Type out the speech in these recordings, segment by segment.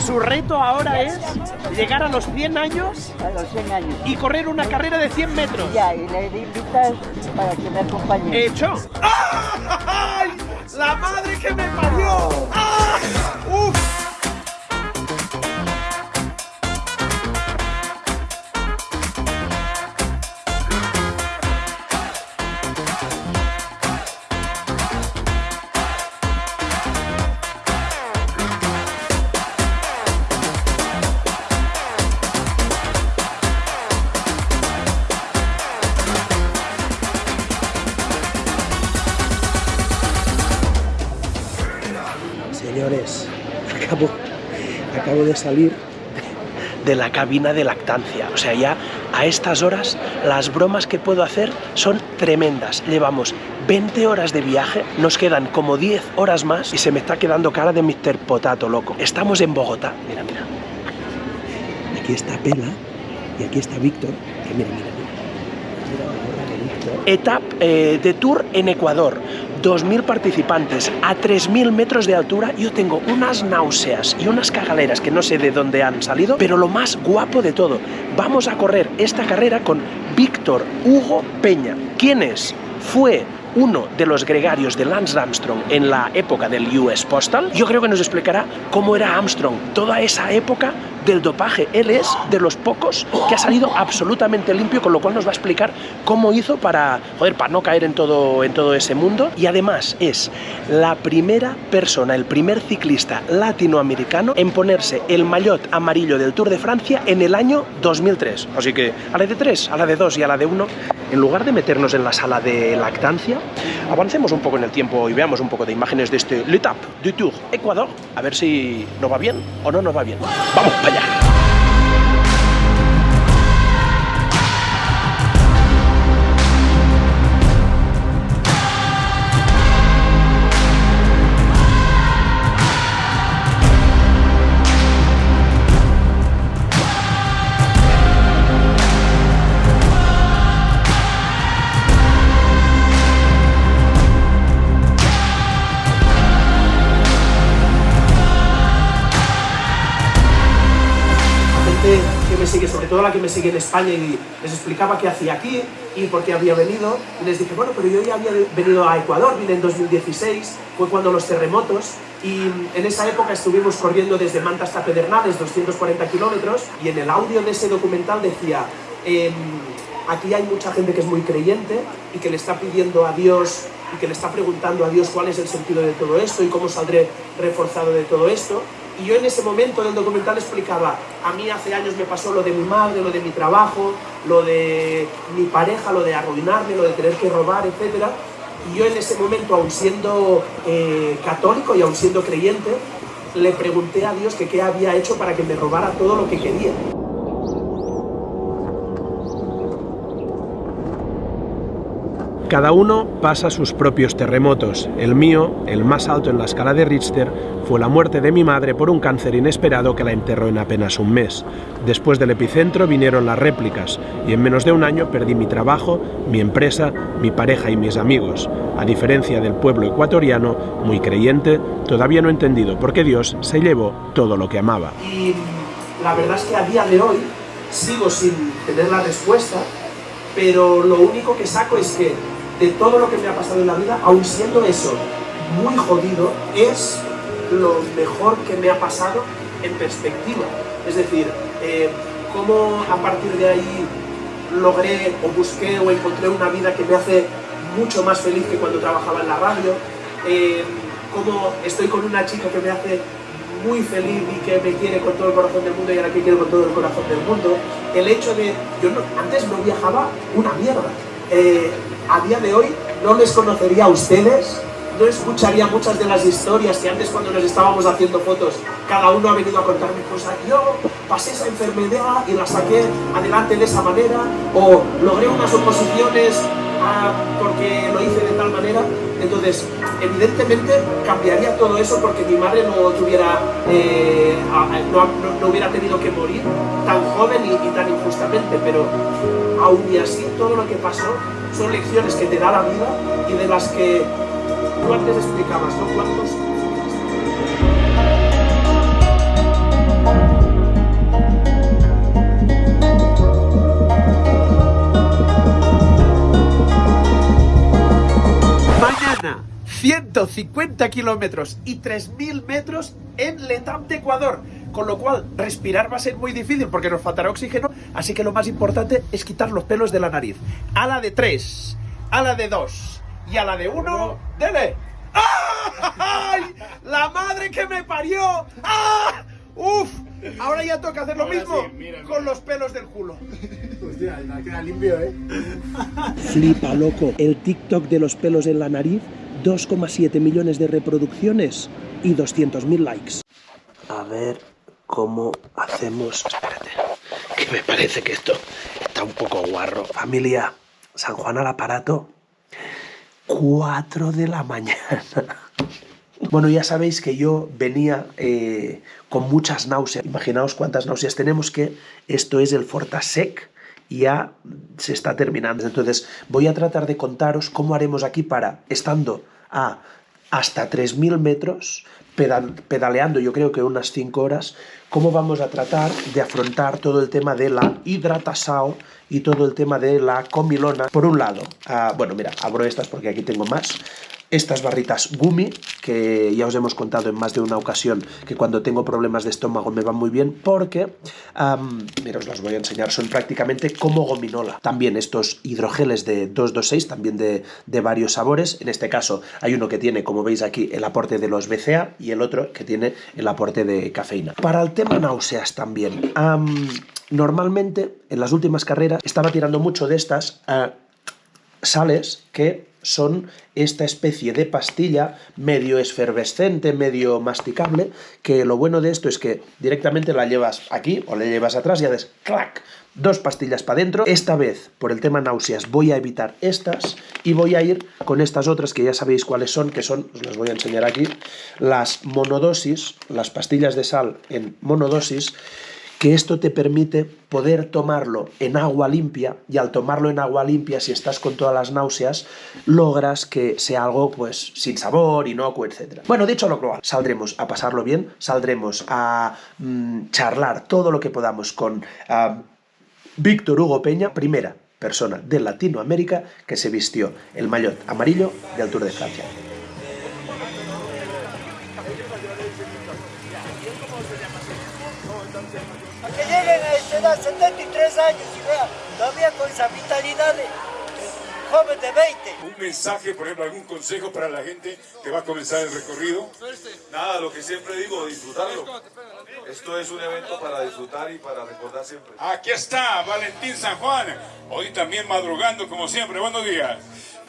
Y su reto ahora es llegar a los 100 años A los 100 años. y correr una carrera de 100 metros. Ya, y le invitas para que me acompañe. Hecho. ¡Ay! ¡La madre que me parió! ¡Ah! De salir de la cabina de lactancia. O sea, ya a estas horas las bromas que puedo hacer son tremendas. Llevamos 20 horas de viaje, nos quedan como 10 horas más y se me está quedando cara de Mr. Potato, loco. Estamos en Bogotá. Mira, mira. Aquí está Pela y aquí está Víctor. Que mira, mira, mira. Etapa eh, de tour en Ecuador. 2.000 participantes a 3.000 metros de altura. Yo tengo unas náuseas y unas cagaleras que no sé de dónde han salido, pero lo más guapo de todo, vamos a correr esta carrera con Víctor Hugo Peña. ¿Quién es? Fue uno de los gregarios de Lance Armstrong en la época del US Postal. Yo creo que nos explicará cómo era Armstrong, toda esa época del dopaje. Él es de los pocos que ha salido absolutamente limpio, con lo cual nos va a explicar cómo hizo para, joder, para no caer en todo, en todo ese mundo. Y además es la primera persona, el primer ciclista latinoamericano en ponerse el maillot amarillo del Tour de Francia en el año 2003. Así que a la de 3, a la de 2 y a la de 1, en lugar de meternos en la sala de lactancia, avancemos un poco en el tiempo y veamos un poco de imágenes de este L'Etape du Tour Ecuador, a ver si nos va bien o no nos va bien. ¡Vamos para allá! Gente la que me sigue en España, y les explicaba qué hacía aquí y por qué había venido. Y les dije, bueno, pero yo ya había venido a Ecuador, vine en 2016, fue cuando los terremotos, y en esa época estuvimos corriendo desde Manta hasta Pedernales, 240 kilómetros, y en el audio de ese documental decía, em, aquí hay mucha gente que es muy creyente y que le está pidiendo a Dios y que le está preguntando a Dios cuál es el sentido de todo esto y cómo saldré reforzado de todo esto. Y yo en ese momento del documental explicaba, a mí hace años me pasó lo de mi madre, lo de mi trabajo, lo de mi pareja, lo de arruinarme, lo de tener que robar, etc. Y yo en ese momento, aun siendo eh, católico y aun siendo creyente, le pregunté a Dios que qué había hecho para que me robara todo lo que quería. Cada uno pasa sus propios terremotos. El mío, el más alto en la escala de Richter, fue la muerte de mi madre por un cáncer inesperado que la enterró en apenas un mes. Después del epicentro vinieron las réplicas y en menos de un año perdí mi trabajo, mi empresa, mi pareja y mis amigos. A diferencia del pueblo ecuatoriano, muy creyente, todavía no he entendido por qué Dios se llevó todo lo que amaba. Y la verdad es que a día de hoy sigo sin tener la respuesta, pero lo único que saco es que de todo lo que me ha pasado en la vida, aun siendo eso muy jodido, es lo mejor que me ha pasado en perspectiva. Es decir, eh, cómo a partir de ahí logré o busqué o encontré una vida que me hace mucho más feliz que cuando trabajaba en la radio, eh, cómo estoy con una chica que me hace muy feliz y que me quiere con todo el corazón del mundo y ahora que quiero con todo el corazón del mundo, el hecho de, yo no- antes no viajaba una mierda, Eh, a día de hoy no les conocería a ustedes, no escucharía muchas de las historias que antes cuando nos estábamos haciendo fotos, cada uno ha venido a contarme cosas, yo pasé esa enfermedad y la saqué adelante de esa manera, o logré unas oposiciones porque lo hice de tal manera, entonces evidentemente cambiaría todo eso porque mi madre no tuviera, eh, no, no- hubiera tenido que morir tan joven y, y tan injustamente, pero aún y así todo lo que pasó son lecciones que te da la vida y de las que tú antes explicabas, ¿no? ¿Cuántos Mañana, 150 kilómetros y 3.000 metros en Letam de Ecuador. Con lo cual, respirar va a ser muy difícil porque nos faltará oxígeno. Así que lo más importante es quitar los pelos de la nariz. A la de 3, a la de 2 y a la de 1, ¡dele! ¡Ay! ¡La madre que me parió! ¡Ah! ¡Uf! Ahora ya toca hacer lo Ahora mismo sí, mira, con los pelos del culo. Queda limpio, ¿eh? Flipa, loco. El TikTok de los pelos en la nariz, 2,7 millones de reproducciones y 200.000 likes. A ver cómo hacemos... Espérate, que me parece que esto está un poco guarro. Familia, San Juan al aparato, 4 de la mañana. Bueno, ya sabéis que yo venía eh, con muchas náuseas. Imaginaos cuántas náuseas tenemos, que esto es el Fortasec ya se está terminando. Entonces voy a tratar de contaros cómo haremos aquí para, estando a hasta 3.000 metros, pedal- pedaleando yo creo que unas 5 horas, cómo vamos a tratar de afrontar todo el tema de la hidratación y todo el tema de la comilona. Por un lado, ah, bueno, mira, abro estas porque aquí tengo más. Estas barritas Gumi, que ya os hemos contado en más de una ocasión que cuando tengo problemas de estómago me van muy bien porque, am, mira, os las voy a enseñar, son prácticamente como gominola. También estos hidrogeles de 226, también de, de varios sabores. En este caso hay uno que tiene, como veis aquí, el aporte de los BCA y el otro que tiene el aporte de cafeína. Para el tema náuseas también. am, normalmente, en las últimas carreras, estaba tirando mucho de estas... ah, sales que son esta especie de pastilla medio efervescente, medio masticable, que lo bueno de esto es que directamente la llevas aquí o la llevas atrás y haces clac, dos pastillas para adentro. Esta vez, por el tema náuseas, voy a evitar estas y voy a ir con estas otras que ya sabéis cuáles son, que son, os las voy a enseñar aquí, las monodosis, las pastillas de sal en monodosis, que esto te permite poder tomarlo en agua limpia y al tomarlo en agua limpia, si estás con todas las náuseas, logras que sea algo pues sin sabor, inocuo, etc. Bueno, dicho lo cual, saldremos a pasarlo bien, saldremos a mm, charlar todo lo que podamos con ah, Víctor Hugo Peña, primera persona de Latinoamérica que se vistió el maillot amarillo del Tour de Francia. 73 años, y vean, todavía con esa vitalidad de joven de 20. Un mensaje, por ejemplo, algún consejo para la gente que va a comenzar el recorrido. Nada, lo que siempre digo, disfrutarlo. Esto es un evento para disfrutar y para recordar siempre. Aquí está Valentín San Juan, hoy también madrugando como siempre. Buenos días.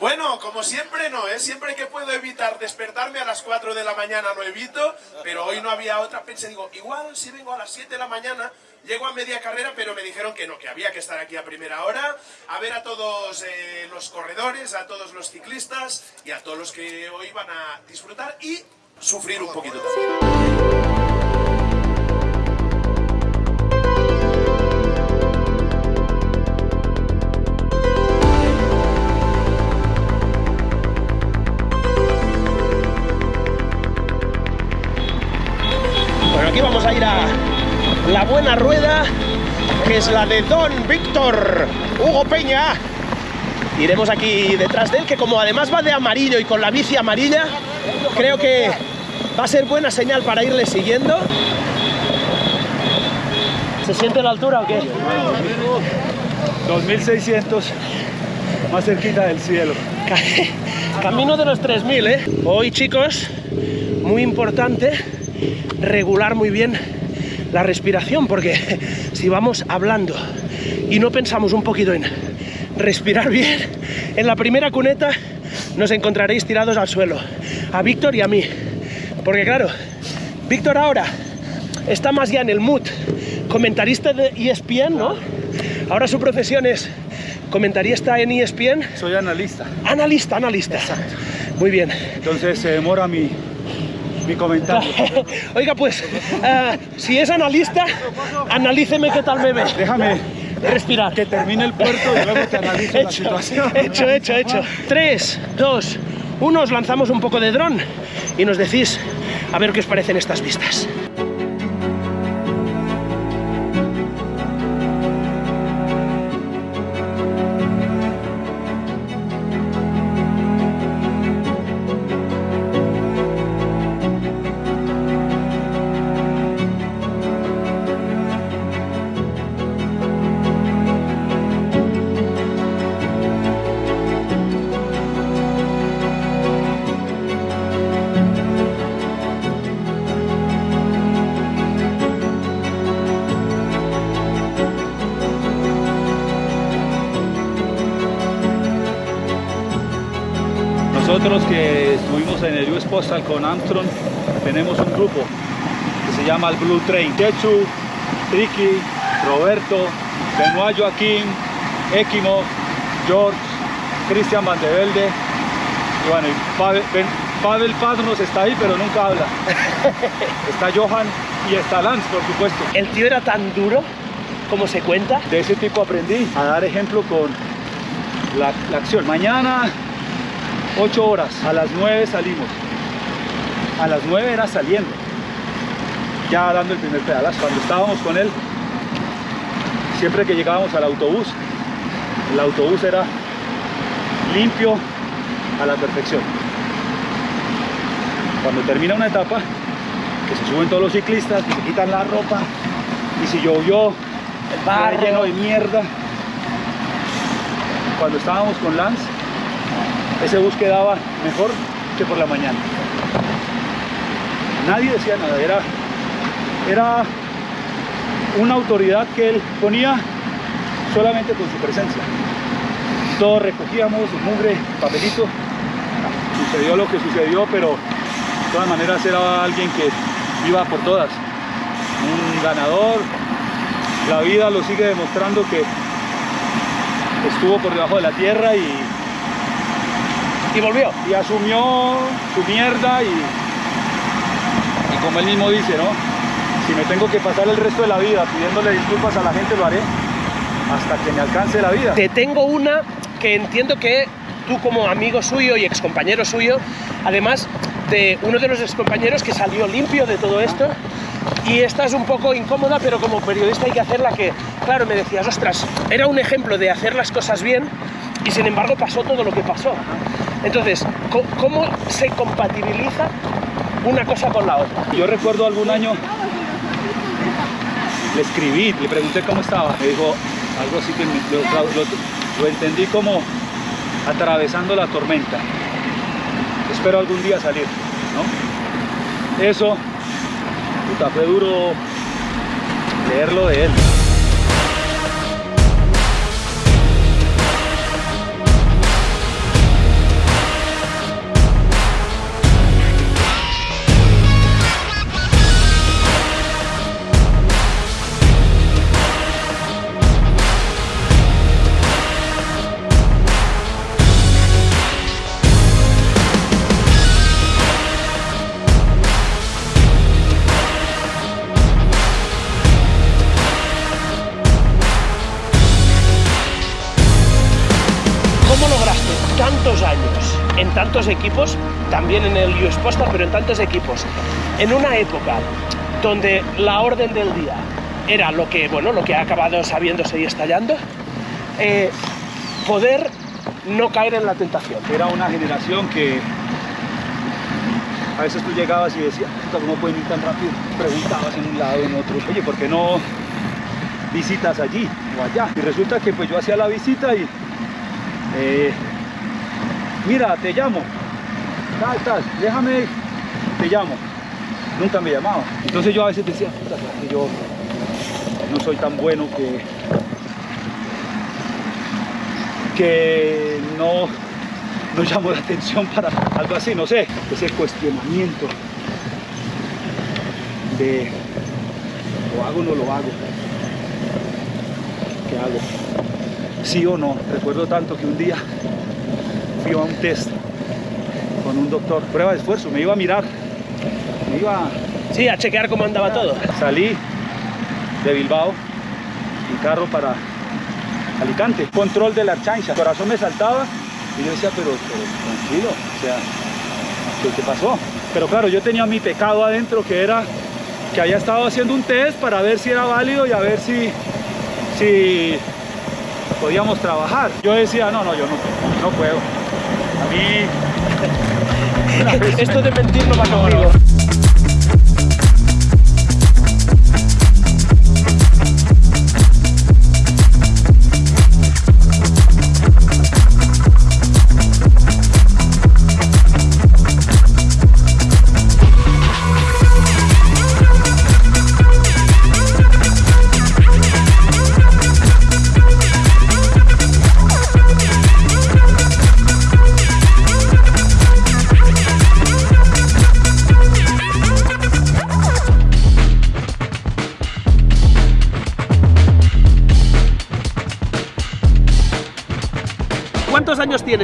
Bueno, como siempre no, ¿eh? Siempre que puedo evitar despertarme a las 4 de la mañana lo evito, pero hoy no había otra. Pensé, digo, igual si vengo a las 7 de la mañana, llego a media carrera, pero me dijeron que no, que había que estar aquí a primera hora, a ver a todos eh, los corredores, a todos los ciclistas y a todos los que hoy van a disfrutar y sufrir un poquito también. De Don Víctor Hugo Peña. Iremos aquí detrás de él, que como además va de amarillo y con la bici amarilla, creo que va a ser buena señal para irle siguiendo. ¿Se siente la altura o qué? 2600, más cerquita del cielo. Camino de los 3000, ¿eh? Hoy, chicos, muy importante regular muy bien la respiración, porque si vamos hablando y no pensamos un poquito en respirar bien, en la primera cuneta nos encontraréis tirados al suelo, a Víctor y a mí. Porque claro, Víctor ahora está más ya en el mood comentarista de ESPN, ¿no? Ahora su profesión es comentarista en ESPN. Soy analista, Analista, analista. Muy bien. entonces se demora mi, mi comentario. Oiga, pues, eh, si es analista, analíceme qué tal me ve. Déjame Respirar. que termine el puerto y luego te analizo la Hecho, situación. hecho, hecho, hecho. 3, 2, 1, os lanzamos un poco de dron y nos decís a ver qué os parecen estas vistas. Nosotros que estuvimos en el US Postal con Armstrong, tenemos un grupo que se llama el Blue Train. Chechu, Ricky, Roberto, Benoit Joaquín, Equimo, George, Cristian Vandevelde, y bueno, y Pavel, Ben- Pavel está ahí, pero nunca habla. está Johan y está Lance, por supuesto. El tío era tan duro como se cuenta. De ese tipo aprendí a dar ejemplo con la, la acción. Mañana, 8 horas, a las 9 salimos. A las 9 era saliendo. Ya dando el primer pedalazo. Cuando estábamos con él, siempre que llegábamos al autobús, el autobús era limpio a la perfección. Cuando termina una etapa, que se suben todos los ciclistas, que se quitan la ropa, y si llovió, el barro. lleno de mierda. Cuando estábamos con Lance, ese bus quedaba mejor que por la mañana. Nadie decía nada, era, era una autoridad que él ponía solamente con su presencia. Todos recogíamos mugre, papelito, sucedió lo que sucedió, pero de todas maneras era alguien que iba por todas. Un ganador, la vida lo sigue demostrando que estuvo por debajo de la tierra y, Y volvió. y asumió su mierda y, y como él mismo dice, ¿no? Si me tengo que pasar el resto de la vida pidiéndole disculpas a la gente, lo haré hasta que me alcance la vida. Te tengo una que entiendo que tú como amigo suyo y excompañero suyo, además de uno de los excompañeros que salió limpio de todo esto, y esta es un poco incómoda, pero como periodista hay que hacerla que, claro, me decías, ostras, era un ejemplo de hacer las cosas bien y sin embargo pasó todo lo que pasó. Entonces, ¿cómo se compatibiliza una cosa con la otra? Yo recuerdo algún año, le escribí, le pregunté cómo estaba. Me dijo algo así que lo, entendí como atravesando la tormenta. Espero algún día salir. Eso, puta, fue duro leerlo de él. Equipos, también en el US Postal, pero en tantos equipos, en una época donde la orden del día era lo que, bueno, lo que ha acabado sabiéndose y estallando, eh, poder no caer en la tentación? Era una generación que a veces tú llegabas y decías, "Puta, ¿cómo pueden ir tan rápido? Preguntabas en un lado, en otro, oye, ¿por qué no visitas allí o allá? Y resulta que pues yo hacía la visita y, eh, mira, te llamo, tal, tal, déjame, te llamo. Nunca me llamaba. Entonces yo a veces decía, puta, ¿será que yo no soy tan bueno que que no, no llamo la atención para algo así, no sé, ese cuestionamiento de lo hago o no lo hago, ¿qué hago? ¿Sí o no? Recuerdo tanto que un día fui a un test con un doctor, prueba de esfuerzo, me iba a mirar, me iba Sí, a chequear cómo andaba todo. Salí de Bilbao en carro para Alicante. Control de la chancha. El corazón me saltaba y yo decía, pero, pero tranquilo, o sea, ¿qué, qué pasó? Pero claro, yo tenía mi pecado adentro que era que había estado haciendo un test para ver si era válido y a ver si, si podíamos trabajar. Yo decía, no, no, yo no, no puedo. Esto de mentir no va conmigo.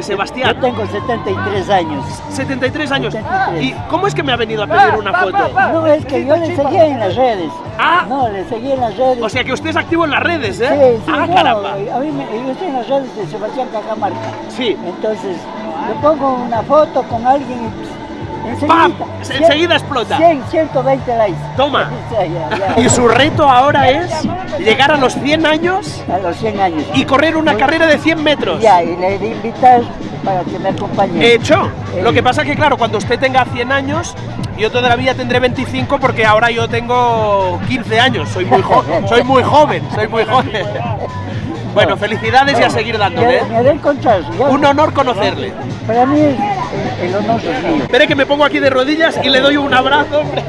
Sebastián? Yo tengo 73 años. 73 años. 73. ¿Y cómo es que me ha venido a pedir una foto? No, es que yo le seguía en las redes. Ah. No, le seguía en las redes. O sea que usted es activo en las redes, ¿eh? Sí, sí, ah, no, caramba. A mí me, yo estoy en las redes de Sebastián Cajamarca. Sí. Entonces, le pongo una foto con alguien y enseguida, ¡Pam! Enseguida explota. 100, 120 likes. Toma. Y su reto ahora es llegar a los 100 años A los 100 años. y correr una carrera de 100 metros. Ya, y le de invitar para que me acompañe. Hecho. Lo que pasa que, claro, cuando usted tenga 100 años, yo todavía tendré 25 porque ahora yo tengo 15 años. Soy muy, jo- soy muy joven, soy muy joven. Bueno, felicidades y a seguir dándole. ¿eh? Un honor conocerle. Para mí el, el honor es mío. Espere que me pongo aquí de rodillas y le doy un abrazo. hombre.